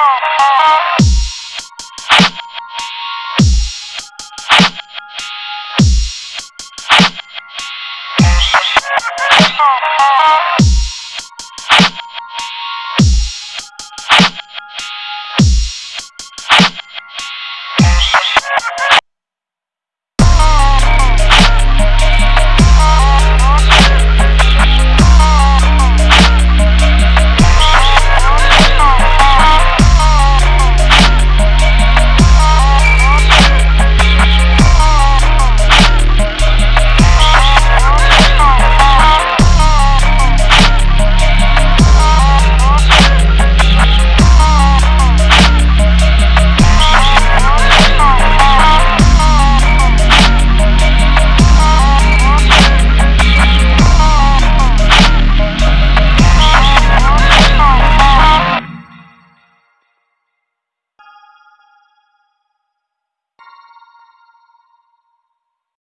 Bye.